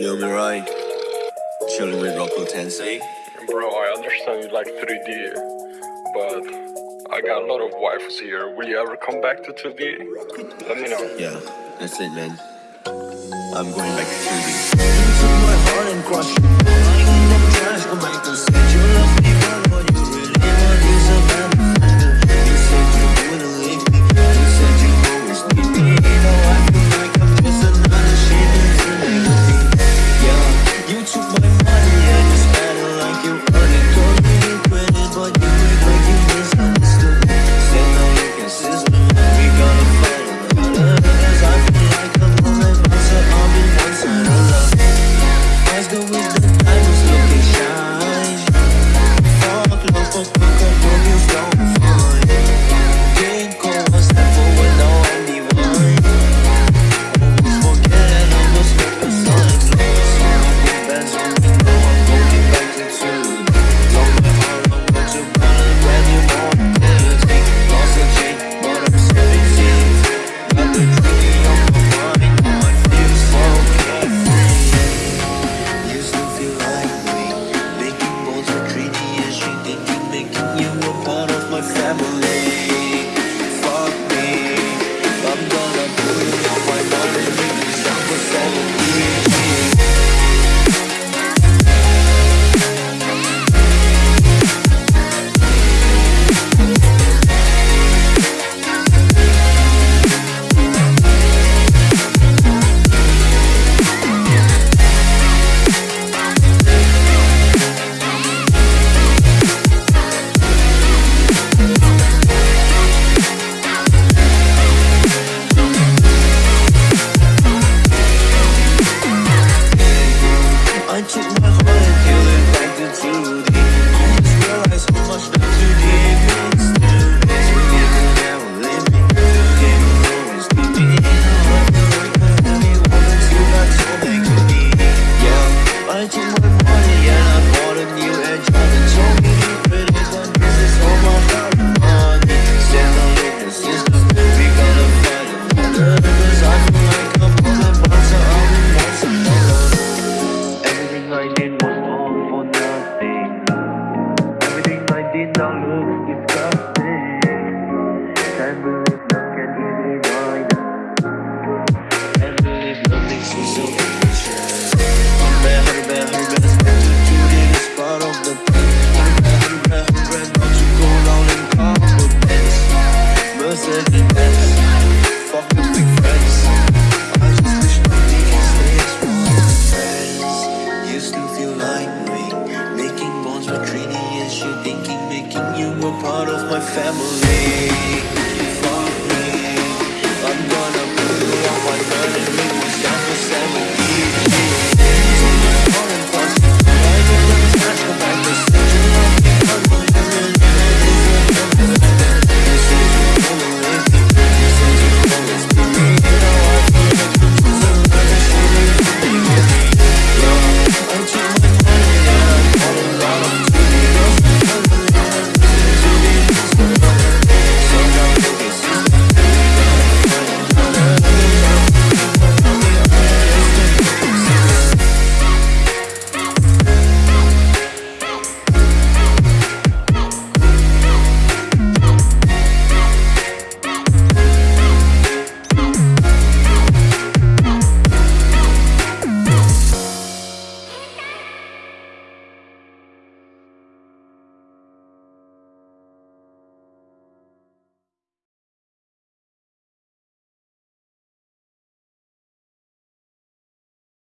You'll be right. Chilling with Rocco Tensei. Bro, I understand you like 3D, but I got a lot of wives here. Will you ever come back to 2D? Let me know. Yeah, that's it, man. I'm going back to 2D. you're thinking, making you a part of my family.